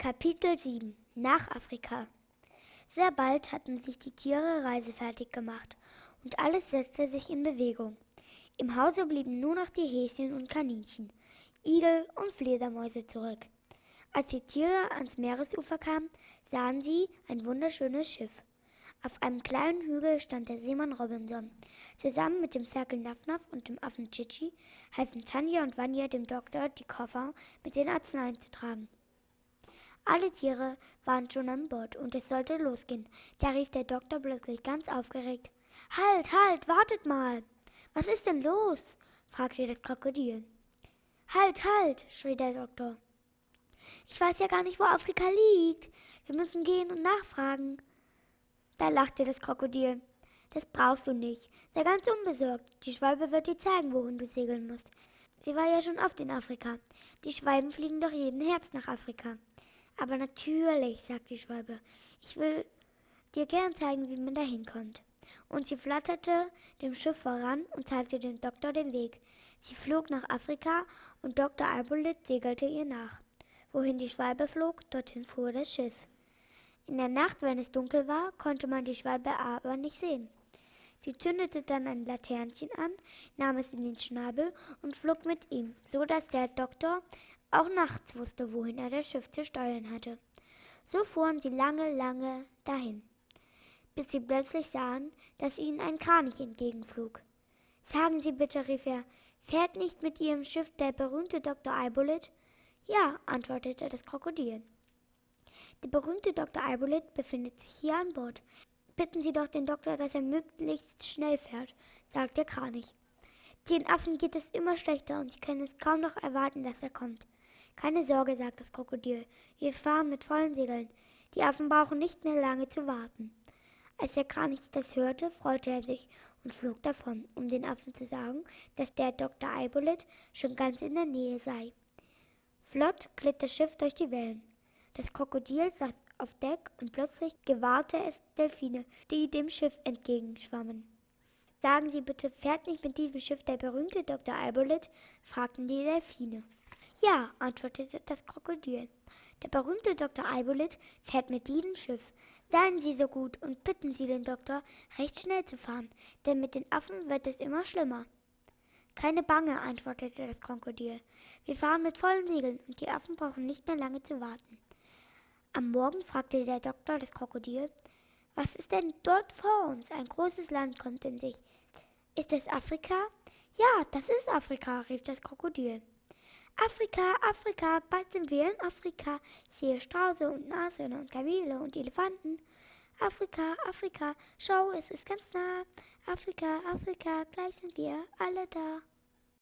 Kapitel 7 Nach Afrika Sehr bald hatten sich die Tiere reisefertig gemacht und alles setzte sich in Bewegung. Im Hause blieben nur noch die Häschen und Kaninchen, Igel und Fledermäuse zurück. Als die Tiere ans Meeresufer kamen, sahen sie ein wunderschönes Schiff. Auf einem kleinen Hügel stand der Seemann Robinson. Zusammen mit dem Ferkel Nafnaf und dem Affen Chichi halfen Tanja und Vanya dem Doktor, die Koffer mit den Arzneien zu tragen. Alle Tiere waren schon an Bord und es sollte losgehen. Da rief der Doktor plötzlich ganz aufgeregt. Halt, halt, wartet mal. Was ist denn los? fragte das Krokodil. Halt, halt, schrie der Doktor. Ich weiß ja gar nicht, wo Afrika liegt. Wir müssen gehen und nachfragen. Da lachte das Krokodil. Das brauchst du nicht. Sei ganz unbesorgt. Die Schwalbe wird dir zeigen, wohin du segeln musst. Sie war ja schon oft in Afrika. Die Schwalben fliegen doch jeden Herbst nach Afrika. Aber natürlich, sagt die Schwalbe. Ich will dir gern zeigen, wie man da hinkommt. Und sie flatterte dem Schiff voran und zeigte dem Doktor den Weg. Sie flog nach Afrika und Dr. Albolit segelte ihr nach. Wohin die Schwalbe flog, dorthin fuhr das Schiff. In der Nacht, wenn es dunkel war, konnte man die Schwalbe aber nicht sehen. Sie zündete dann ein Laternchen an, nahm es in den Schnabel und flog mit ihm, so dass der Doktor auch nachts wusste, wohin er das Schiff zu steuern hatte. So fuhren sie lange, lange dahin, bis sie plötzlich sahen, dass ihnen ein Kranich entgegenflog. Sagen Sie bitte, rief er, fährt nicht mit Ihrem Schiff der berühmte Dr. Eibolit? Ja, antwortete das Krokodil. Der berühmte Dr. Eibolit befindet sich hier an Bord. Bitten Sie doch den Doktor, dass er möglichst schnell fährt, sagt der Kranich. Den Affen geht es immer schlechter und sie können es kaum noch erwarten, dass er kommt. Keine Sorge, sagt das Krokodil. Wir fahren mit vollen Segeln. Die Affen brauchen nicht mehr lange zu warten. Als der Kranich das hörte, freute er sich und flog davon, um den Affen zu sagen, dass der Dr. Eibolit schon ganz in der Nähe sei. Flott glitt das Schiff durch die Wellen. Das Krokodil saß auf Deck und plötzlich gewahrte es Delfine, die dem Schiff entgegenschwammen. Sagen Sie bitte, fährt nicht mit diesem Schiff der berühmte Dr. Albolit? fragten die Delfine. Ja, antwortete das Krokodil. Der berühmte Dr. Albolit fährt mit diesem Schiff. Seien Sie so gut und bitten Sie den Doktor, recht schnell zu fahren, denn mit den Affen wird es immer schlimmer. Keine Bange, antwortete das Krokodil. Wir fahren mit vollen Segeln und die Affen brauchen nicht mehr lange zu warten. Am Morgen fragte der Doktor das Krokodil, was ist denn dort vor uns? Ein großes Land kommt in sich. Ist es Afrika? Ja, das ist Afrika, rief das Krokodil. Afrika, Afrika, bald sind wir in Afrika. Ich sehe Strauße und Nashörner und Kamele und Elefanten. Afrika, Afrika, schau, es ist ganz nah. Afrika, Afrika, gleich sind wir alle da.